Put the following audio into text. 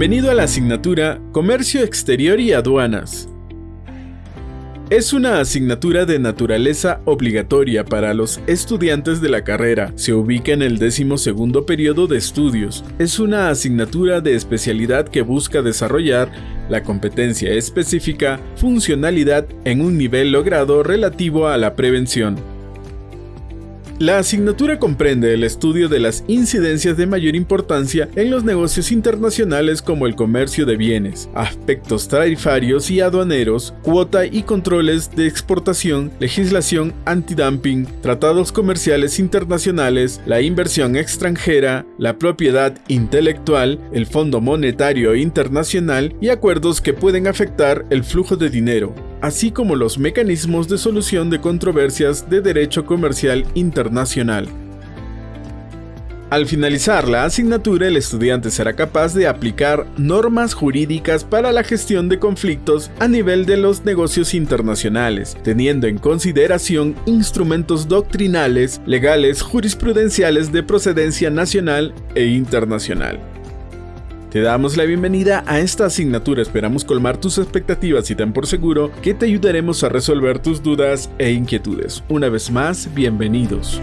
Bienvenido a la asignatura Comercio Exterior y Aduanas. Es una asignatura de naturaleza obligatoria para los estudiantes de la carrera. Se ubica en el segundo periodo de estudios. Es una asignatura de especialidad que busca desarrollar la competencia específica, funcionalidad en un nivel logrado relativo a la prevención. La asignatura comprende el estudio de las incidencias de mayor importancia en los negocios internacionales como el comercio de bienes, aspectos tarifarios y aduaneros, cuota y controles de exportación, legislación antidumping, tratados comerciales internacionales, la inversión extranjera, la propiedad intelectual, el Fondo Monetario Internacional y acuerdos que pueden afectar el flujo de dinero así como los mecanismos de solución de controversias de derecho comercial internacional. Al finalizar la asignatura, el estudiante será capaz de aplicar normas jurídicas para la gestión de conflictos a nivel de los negocios internacionales, teniendo en consideración instrumentos doctrinales, legales, jurisprudenciales de procedencia nacional e internacional. Te damos la bienvenida a esta asignatura, esperamos colmar tus expectativas y ten por seguro que te ayudaremos a resolver tus dudas e inquietudes. Una vez más, bienvenidos.